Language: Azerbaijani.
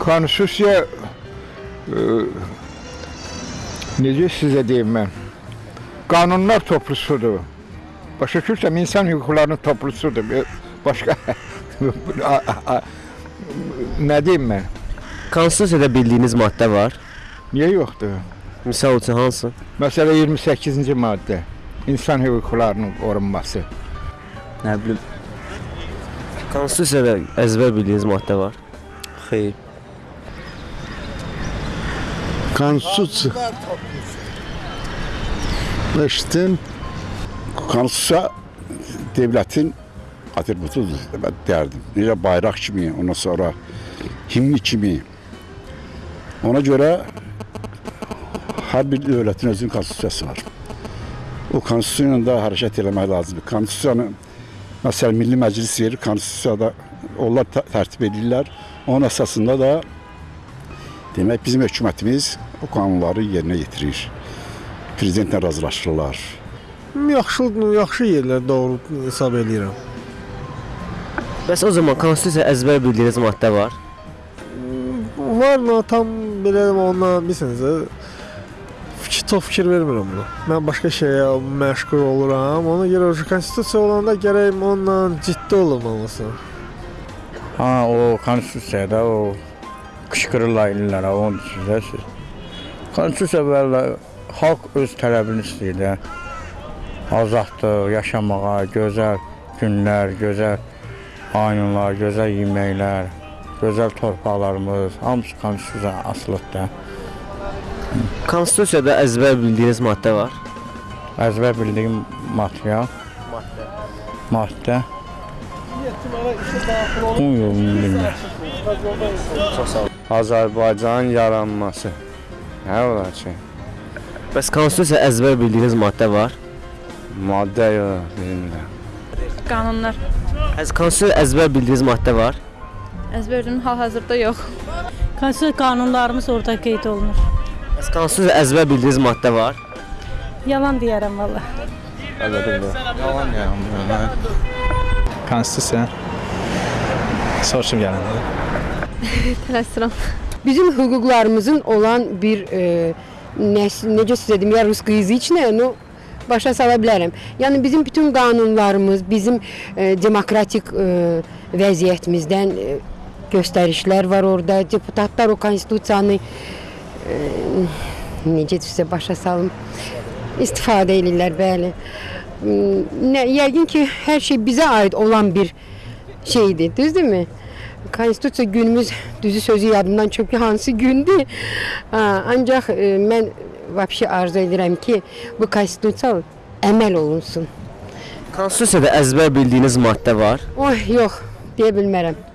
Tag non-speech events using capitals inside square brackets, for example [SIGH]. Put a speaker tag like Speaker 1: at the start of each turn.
Speaker 1: Konstitusiya e, necə sizə deyim mən? Qanunlar toplusudur. Başa düşürsəm insan hüquqlarının toplusudur. Bir- Başqa [LAUGHS] nə deyim mən?
Speaker 2: Konstitusiyada bildiyiniz maddə var.
Speaker 1: Niyə yoxdur?
Speaker 2: Misal üçün hansı?
Speaker 1: Məsələ 28-ci maddə. İnsan hüquqlarının qorunması.
Speaker 3: Nə bilim,
Speaker 2: Konstitusiyada əzbər bildiyiniz maddə var.
Speaker 3: xeyr.
Speaker 4: Konstitusiya. Eşitdim.
Speaker 5: Konstitusiya devlətin atributudur mən deyərdim. Necə bayraq kimi, ondan sonra himni kimi. Ona görə hər bir dövlətin özünün konstitusiyası var. O konstitusiya ilə də hərəkət eləmək lazımdır. Konstitusiyanı məsələn Milli Məclis verir, konstitusiyada onlar tə- tərtib edirlər. Onun əsasında da demək bizim hökumətimiz o qanunları yerinə yetirir. Prezidentlə razılaşırlar.
Speaker 4: Yaxşı, yaxşı yerlər doğru hesab eləyirəm.
Speaker 2: Bəs o zaman konstitusiyada əzbər bildiyiniz maddə var.
Speaker 4: Var mı tam belə onunla bilsiniz, fikir çox fikir vermirəm buna. Mən başqa şeyə məşğul oluram. Ona görə konstitusiya olanda gərək onunla ciddi olmalısın.
Speaker 6: Ha o konstitusiyada o qışqırırlar illərə onu düşünürsüz. Konstitusiya belə xalq öz tələbini istəyir də. Azadlıq, yaşamağa, gözəl günlər, gözəl ayınlar, gözəl yeməklər, gözəl torpaqlarımız, hamısı konstitusiyaya asılıdır da.
Speaker 2: Konstitusiyada əzbər bildiyiniz maddə var.
Speaker 6: Əzbər bildiyim material, maddə. Bunu bilmirəm.
Speaker 7: Azərbaycanın yaranması. Nə olar ki?
Speaker 2: Bəs konstitusiyada əzbər bildiyiniz maddə var.
Speaker 7: Maddə yox, bilmirəm.
Speaker 8: Qanunlar.
Speaker 2: Əz konstitusiyada əzbər bildiyiniz maddə var.
Speaker 8: Əzbərdim hal-hazırda yox.
Speaker 9: Konstitusiya qanunlarımız orada qeyd olunur.
Speaker 2: Bəs konstitusiyada əzbər bildiyiniz maddə var.
Speaker 9: Yalan deyərəm valla.
Speaker 7: Yalan yalan.
Speaker 3: Konstitusiya. Soruşum gələndə. [LAUGHS]
Speaker 8: Tələsirəm.
Speaker 10: Bizim hüquqlarımızın olan bir e, nəsil, necə sizə deyim, ya rus qızıçnə, no başa sala bilərəm. Yəni bizim bütün qanunlarımız, bizim e, demokratik e, vəziyyətimizdən e, göstərişlər var orada. Deputatlar o konstitusiyanı e, necə sizə başa salım istifadə edirlər, bəli. Nə, yəqin ki, hər şey bizə aid olan bir şeydir, düzdürmü? Konstitusiya günümüz düzü sözü yadımdan çıxıb ki, hansı gündür. Ancaq e, mən vəbşi arzu edirəm ki, bu konstitusiya əməl olunsun.
Speaker 2: Konstitusiyada əzbər bildiyiniz maddə var.
Speaker 10: Oh, yox, deyə bilmərəm.